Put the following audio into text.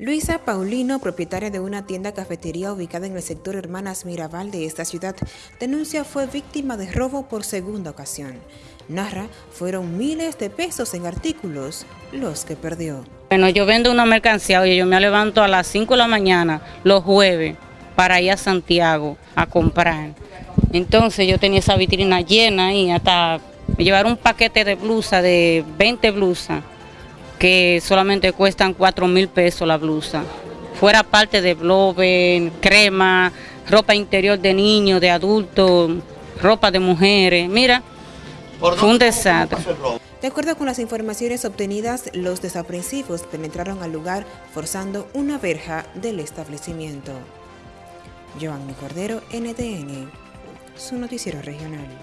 Luisa Paulino, propietaria de una tienda cafetería ubicada en el sector Hermanas Mirabal de esta ciudad, denuncia fue víctima de robo por segunda ocasión. Narra, fueron miles de pesos en artículos los que perdió. Bueno, yo vendo una mercancía, oye, yo me levanto a las 5 de la mañana, los jueves, para ir a Santiago a comprar. Entonces yo tenía esa vitrina llena y hasta me llevaron un paquete de blusa, de 20 blusas que solamente cuestan 4 mil pesos la blusa. Fuera parte de bloven, crema, ropa interior de niños, de adultos, ropa de mujeres. Mira, fue un desastre. De acuerdo con las informaciones obtenidas, los desaprensivos penetraron al lugar forzando una verja del establecimiento. Giovanni Cordero, NTN, su noticiero regional.